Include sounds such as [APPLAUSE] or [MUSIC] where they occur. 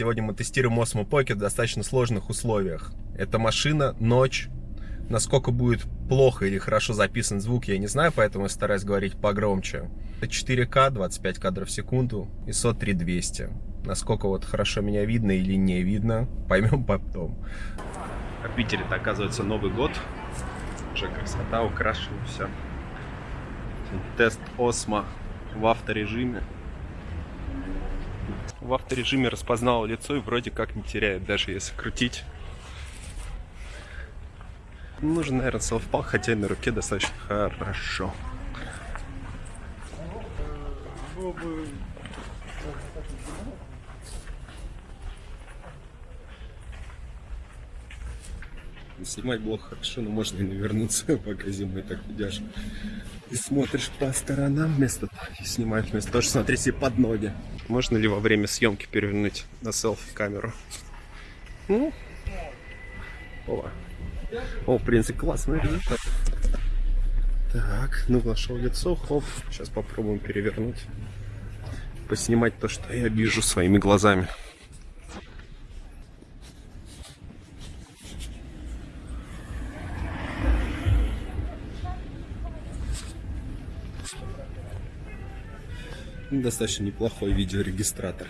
Сегодня мы тестируем Osmo Pocket в достаточно сложных условиях. Это машина, ночь. Насколько будет плохо или хорошо записан звук, я не знаю, поэтому я стараюсь говорить погромче. Это 4К, 25 кадров в секунду, ISO 3200. Насколько вот хорошо меня видно или не видно, [LAUGHS] поймем потом. В Питере-то оказывается Новый год. Уже красота, украшено все. Тест Осмо в авторежиме. В авторежиме распознал лицо и вроде как не теряет, даже если крутить. Нужен, наверное, селфпал, хотя и на руке достаточно хорошо. Снимать было хорошо, но можно и навернуться, пока зимой так идешь. И смотришь по сторонам вместо и снимаешь вместо того, что смотреть себе под ноги. Можно ли во время съемки перевернуть на селфи камеру? Ну, о, о, в принципе, классный результат. Так, ну вошел лицо, хоп. Сейчас попробуем перевернуть. Поснимать то, что я вижу своими глазами. Достаточно неплохой видеорегистратор.